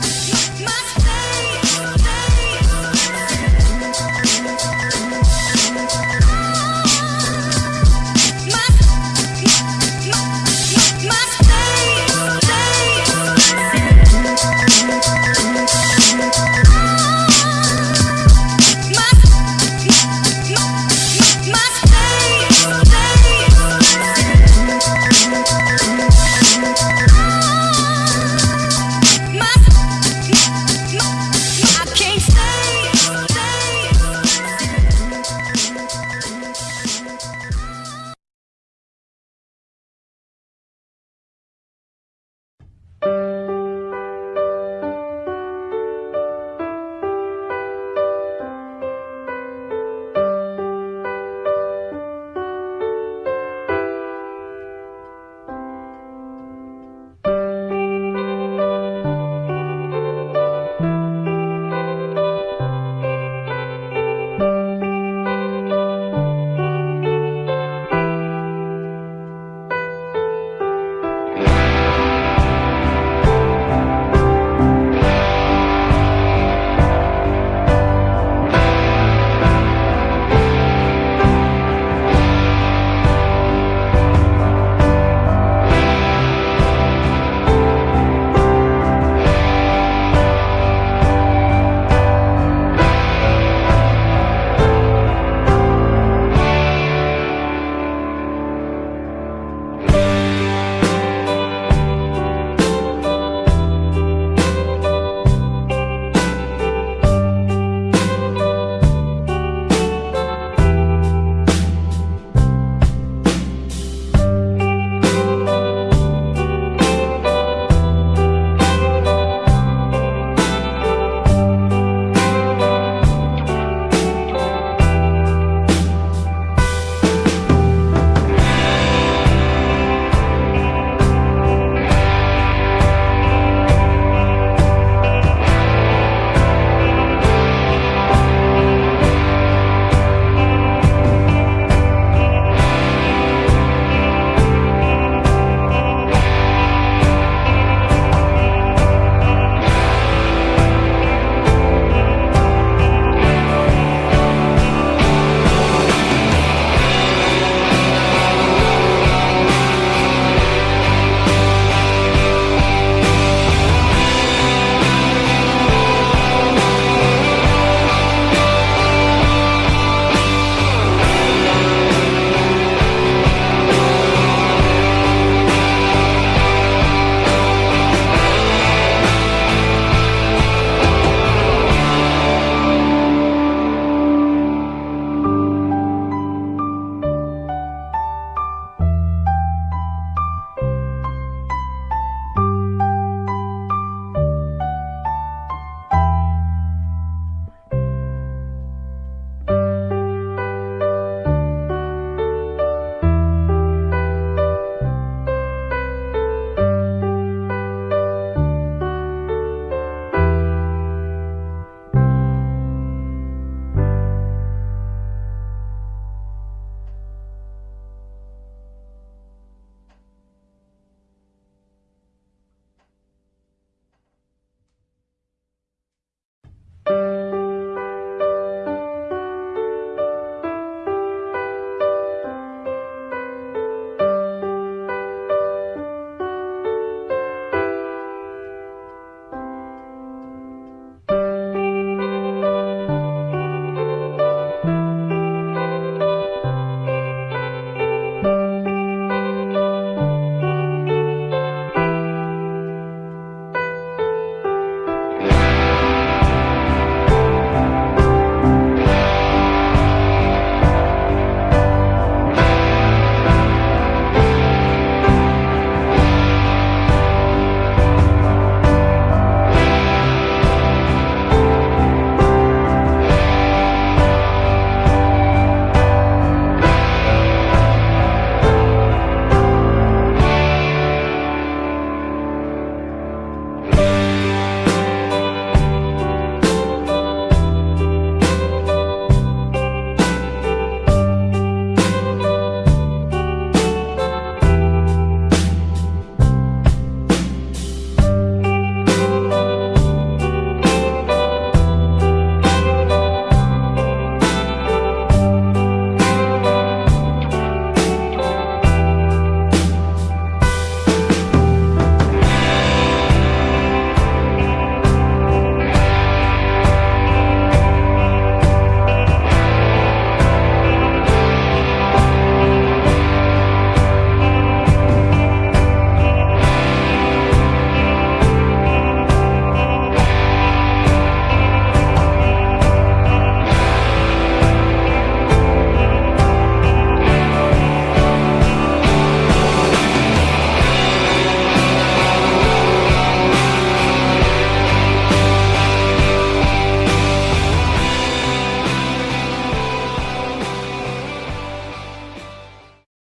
my